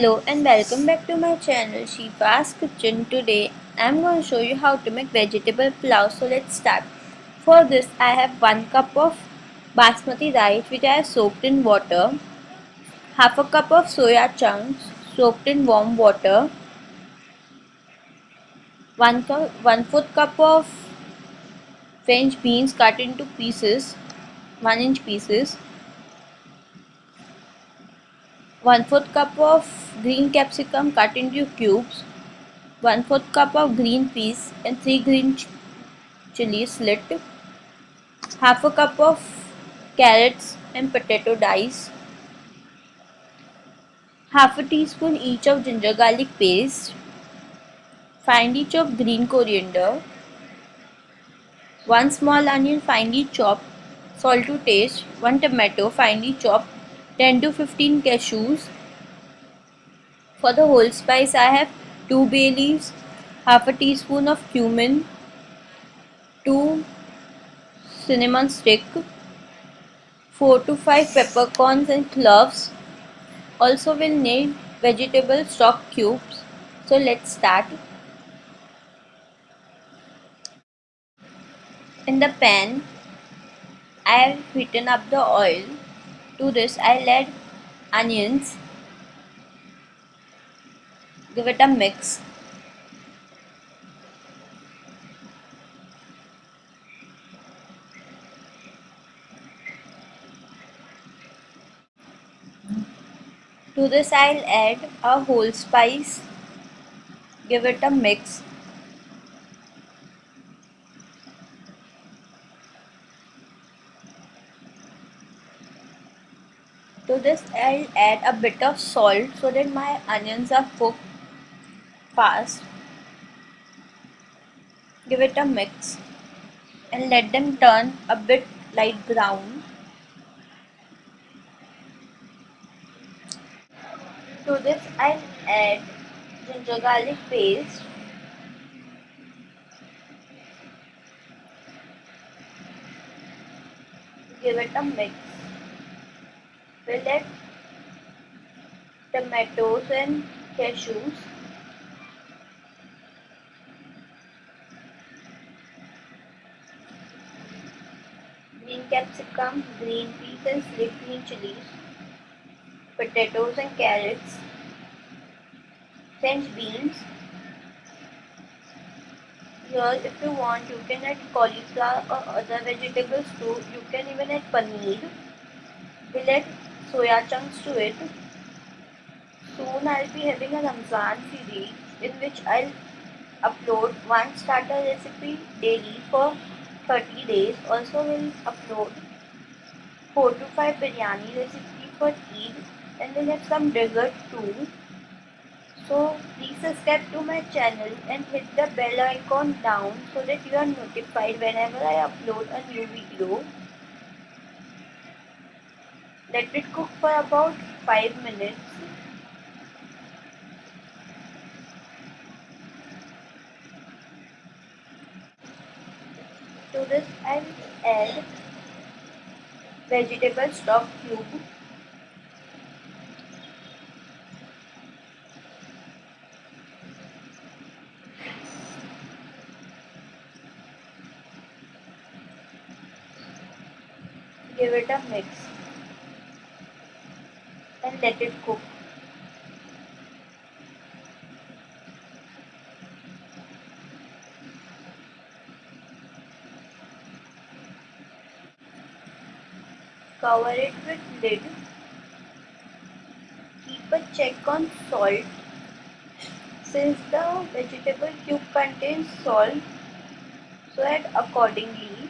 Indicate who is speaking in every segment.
Speaker 1: Hello and welcome back to my channel Shifa's Kitchen. Today I am going to show you how to make vegetable pulao. So let's start. For this I have 1 cup of basmati rice which I have soaked in water. Half a cup of soya chunks soaked in warm water. 1 cup, 1 4th cup of French beans cut into pieces, 1 inch pieces. 1 4th cup of green capsicum cut into cubes 1 4th cup of green peas and 3 green ch chilies slit half a cup of carrots and potato dice half a teaspoon each of ginger garlic paste finely chopped green coriander 1 small onion finely chopped salt to taste 1 tomato finely chopped 10 to 15 cashews. For the whole spice I have 2 bay leaves, half a teaspoon of cumin, 2 cinnamon stick, 4 to 5 peppercorns and cloves. Also we will need vegetable stock cubes. So let's start. In the pan, I have heated up the oil to this I'll add onions. Give it a mix. To this I'll add a whole spice. Give it a mix. To this I'll add a bit of salt so that my onions are cooked fast. Give it a mix and let them turn a bit light brown. To this I'll add ginger garlic paste give it a mix we'll tomatoes and cashews green capsicum, green peas and green chilies, potatoes and carrots, French beans. Here if you want you can add cauliflower or other vegetables too. You can even add paneer. Add soya chunks to it. Soon I'll be having a Ramzan series in which I'll upload one starter recipe daily for 30 days. Also will upload 4 to 5 biryani recipe for Eid and we'll have some dessert too. So please subscribe to my channel and hit the bell icon down so that you are notified whenever I upload a new video. Let it cook for about 5 minutes. To this I'll add vegetable stock cube. Give it a mix let it cook. Cover it with lid. Keep a check on salt. Since the vegetable cube contains salt, so add accordingly.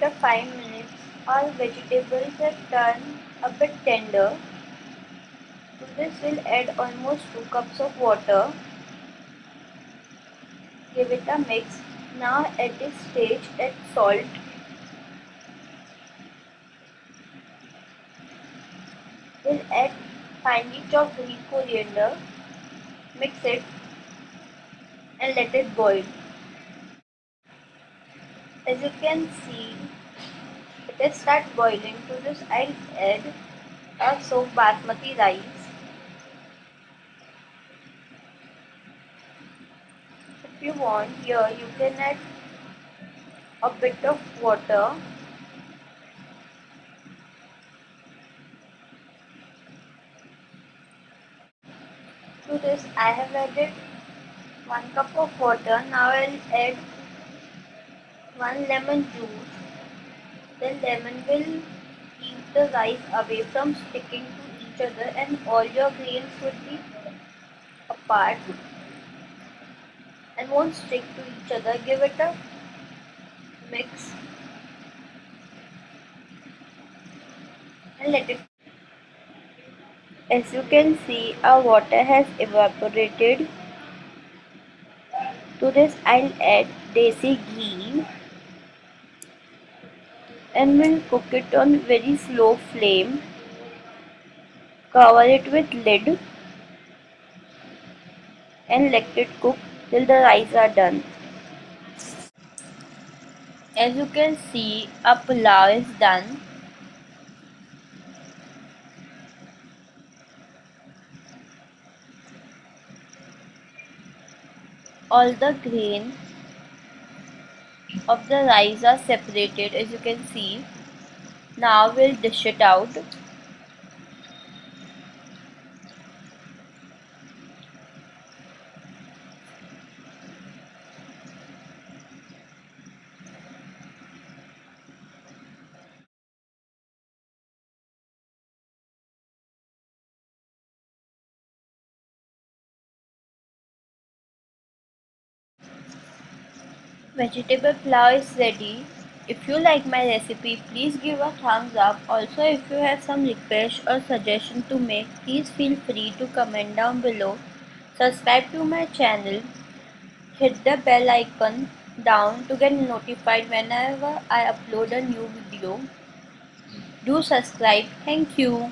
Speaker 1: After 5 minutes, all vegetables have turned a bit tender. To this we'll add almost 2 cups of water. Give it a mix. Now at this stage add salt. We'll add finely chopped green coriander. Mix it and let it boil. As you can see, it starts boiling to this I'll add a soaked basmati rice. If you want here you can add a bit of water. To this I have added 1 cup of water. Now I'll add 1 lemon juice the lemon will keep the rice away from sticking to each other and all your grains would be apart and won't stick to each other. Give it a mix and let it as you can see our water has evaporated to this I'll add desi ghee and we'll cook it on very slow flame. Cover it with lid and let it cook till the rice are done. As you can see a pulao is done. All the grain of the rice are separated as you can see. Now we'll dish it out Vegetable pulao is ready. If you like my recipe, please give a thumbs up. Also, if you have some request or suggestion to make, please feel free to comment down below. Subscribe to my channel. Hit the bell icon down to get notified whenever I upload a new video. Do subscribe. Thank you.